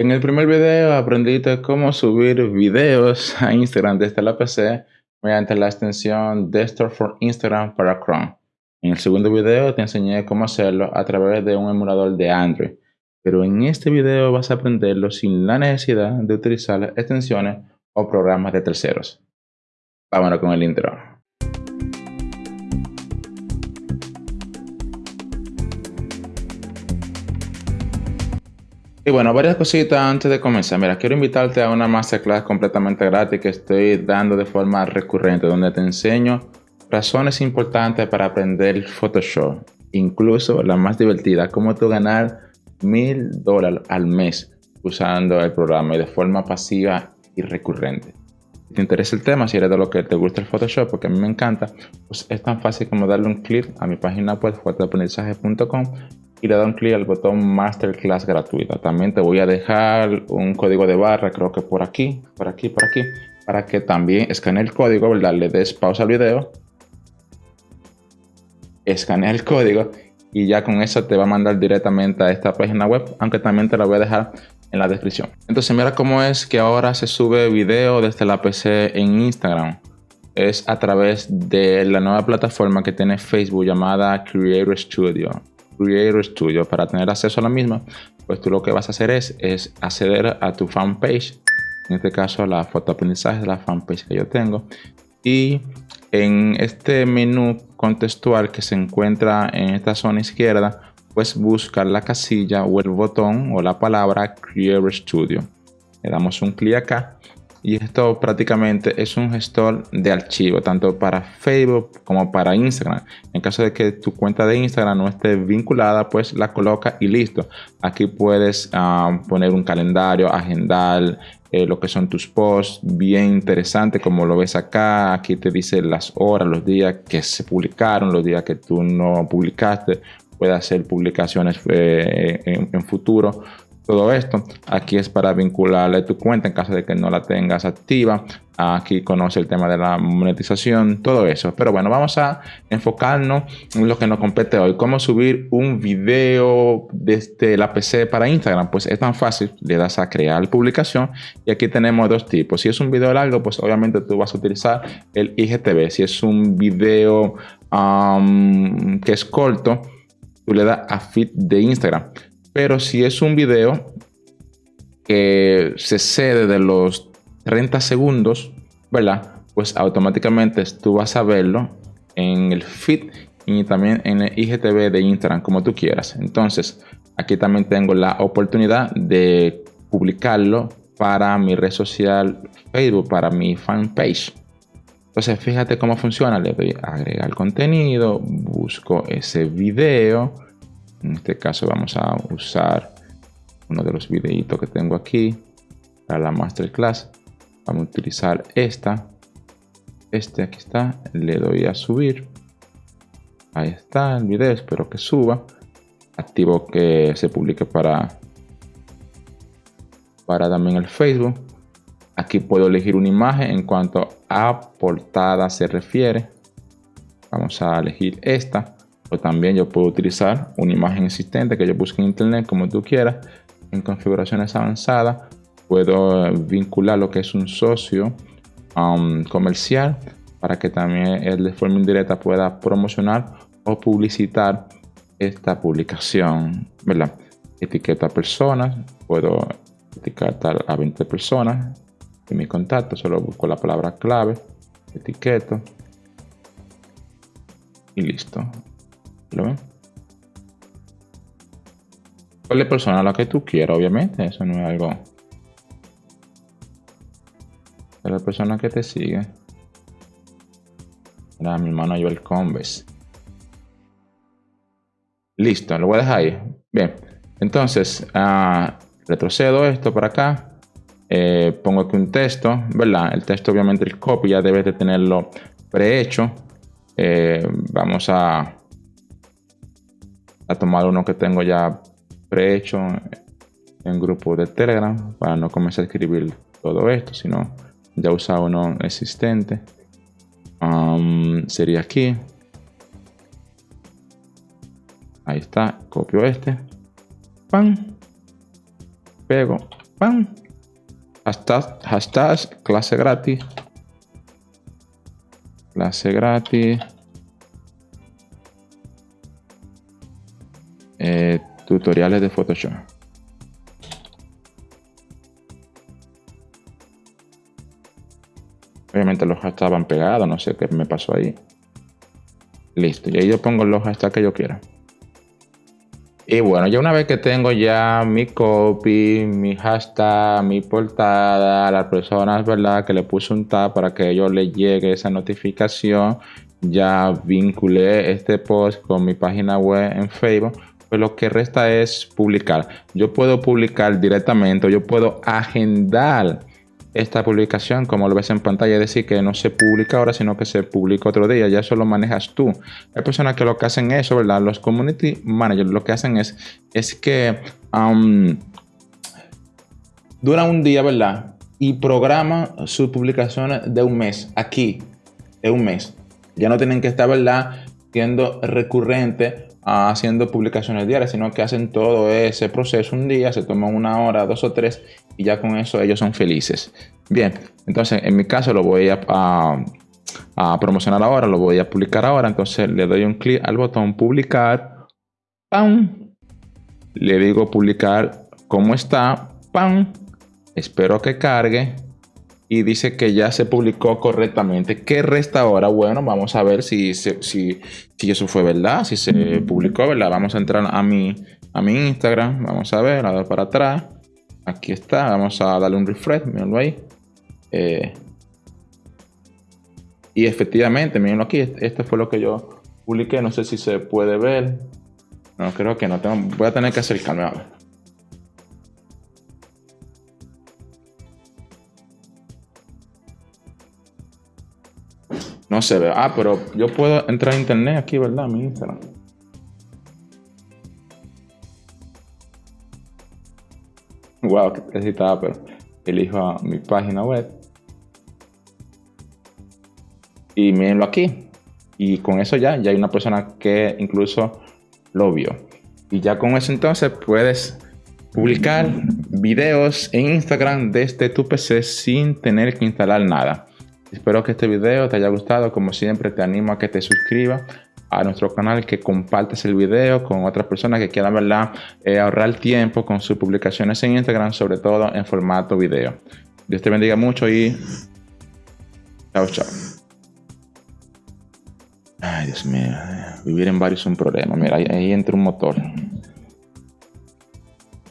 En el primer video aprendiste cómo subir videos a Instagram desde la PC mediante la extensión Desktop for Instagram para Chrome. En el segundo video te enseñé cómo hacerlo a través de un emulador de Android. Pero en este video vas a aprenderlo sin la necesidad de utilizar extensiones o programas de terceros. Vámonos con el intro. Y bueno, varias cositas antes de comenzar. Mira, quiero invitarte a una masterclass completamente gratis que estoy dando de forma recurrente, donde te enseño razones importantes para aprender Photoshop. Incluso la más divertida, cómo tú ganar mil dólares al mes usando el programa y de forma pasiva y recurrente. Si te interesa el tema, si eres de lo que te gusta el Photoshop, porque a mí me encanta, pues es tan fácil como darle un clic a mi página web, fotoaprendizaje.com y le da un clic al botón Masterclass gratuita. También te voy a dejar un código de barra, creo que por aquí, por aquí, por aquí, para que también escanee el código, ¿verdad? Le des pausa al video, escanea el código y ya con eso te va a mandar directamente a esta página web, aunque también te la voy a dejar en la descripción. Entonces mira cómo es que ahora se sube video desde la PC en Instagram. Es a través de la nueva plataforma que tiene Facebook llamada Creator Studio. Creator Studio. Para tener acceso a la misma, pues tú lo que vas a hacer es, acceder a tu fanpage. En este caso, la fotoaprendizaje de la fanpage que yo tengo. Y en este menú contextual que se encuentra en esta zona izquierda, pues buscar la casilla o el botón o la palabra Creator Studio. Le damos un clic acá y esto prácticamente es un gestor de archivo tanto para Facebook como para Instagram. En caso de que tu cuenta de Instagram no esté vinculada pues la coloca y listo. Aquí puedes ah, poner un calendario agendar eh, lo que son tus posts bien interesante como lo ves acá. Aquí te dice las horas los días que se publicaron los días que tú no publicaste. Puede hacer publicaciones eh, en futuro todo esto. Aquí es para vincularle tu cuenta en caso de que no la tengas activa. Aquí conoce el tema de la monetización, todo eso. Pero bueno, vamos a enfocarnos en lo que nos compete hoy. Cómo subir un video desde la PC para Instagram. Pues es tan fácil. Le das a crear publicación y aquí tenemos dos tipos. Si es un video largo, pues obviamente tú vas a utilizar el IGTV. Si es un video que es corto, tú le das a feed de Instagram. Pero si es un video que se cede de los 30 segundos, ¿verdad? Pues automáticamente tú vas a verlo en el feed y también en el IGTV de Instagram, como tú quieras. Entonces, aquí también tengo la oportunidad de publicarlo para mi red social Facebook, para mi fanpage. Entonces, fíjate cómo funciona. Le doy a agregar contenido, busco ese video en este caso vamos a usar uno de los videitos que tengo aquí para la masterclass. Vamos a utilizar esta. Este aquí está. Le doy a subir. Ahí está el video. Espero que suba. Activo que se publique para, para también el Facebook. Aquí puedo elegir una imagen en cuanto a portada se refiere. Vamos a elegir esta o también yo puedo utilizar una imagen existente que yo busque en internet como tú quieras en configuraciones avanzadas puedo vincular lo que es un socio um, comercial para que también él de forma indirecta pueda promocionar o publicitar esta publicación, ¿verdad? Etiqueta personas, puedo etiquetar a 20 personas en mi contacto, solo busco la palabra clave, etiqueto y listo. ¿Lo ven? ¿Cuál persona la que tú quieras, obviamente? Eso no es algo... Es la persona que te sigue. Era mi hermano Joel Combes. Listo, lo voy a dejar ahí. Bien, entonces uh, retrocedo esto para acá. Eh, pongo aquí un texto, ¿verdad? El texto, obviamente, el copy ya debes de tenerlo prehecho. Eh, vamos a a tomar uno que tengo ya prehecho en grupo de Telegram para no comenzar a escribir todo esto, sino ya usar uno existente. Um, sería aquí. Ahí está, copio este. Pan. Pego ¡Pam! Hashtag, hashtag clase gratis. Clase gratis. Eh, tutoriales de Photoshop. Obviamente los hashtags estaban pegados, no sé qué me pasó ahí. Listo, y ahí yo pongo los hashtags que yo quiera. Y bueno, ya una vez que tengo ya mi copy, mi hashtag, mi portada, las personas, ¿verdad? Que le puse un tab para que ellos le llegue esa notificación. Ya vinculé este post con mi página web en Facebook. Pues lo que resta es publicar. Yo puedo publicar directamente, yo puedo agendar esta publicación, como lo ves en pantalla, es decir, que no se publica ahora, sino que se publica otro día, ya eso lo manejas tú. Hay personas que lo que hacen eso, ¿verdad? Los community managers lo que hacen es, es que um, dura un día, ¿verdad? Y programa sus publicaciones de un mes, aquí, de un mes. Ya no tienen que estar, ¿verdad? Siendo recurrente haciendo publicaciones diarias, sino que hacen todo ese proceso un día, se toman una hora, dos o tres y ya con eso ellos son felices. Bien, entonces en mi caso lo voy a, promocionar ahora, lo voy a publicar ahora, entonces le doy un clic al botón publicar, ¡pam! Le digo publicar como está, ¡pam! Espero que cargue y dice que ya se publicó correctamente. ¿Qué resta ahora? Bueno, vamos a ver si, si, si eso fue verdad, si se publicó, ¿verdad? Vamos a entrar a mi, a mi Instagram, vamos a ver, a dar para atrás. Aquí está, vamos a darle un refresh, mírenlo ahí. Eh, y efectivamente, mírenlo aquí, esto fue lo que yo publiqué, no sé si se puede ver. No, creo que no, tengo, voy a tener que acercarme a ver. No se ve. Ah, pero yo puedo entrar a internet aquí, ¿verdad? Mi Instagram. Wow, que necesitaba, pero elijo mi página web. Y mírenlo aquí. Y con eso ya, ya hay una persona que incluso lo vio. Y ya con eso entonces puedes publicar videos en Instagram desde tu PC sin tener que instalar nada. Espero que este video te haya gustado. Como siempre, te animo a que te suscribas a nuestro canal, que compartas el video con otras personas que quieran ¿verdad? Eh, ahorrar tiempo con sus publicaciones en Instagram, sobre todo en formato video. Dios te bendiga mucho y chao, chao. Ay, Dios mío, vivir en varios es un problema. Mira, ahí, ahí entra un motor.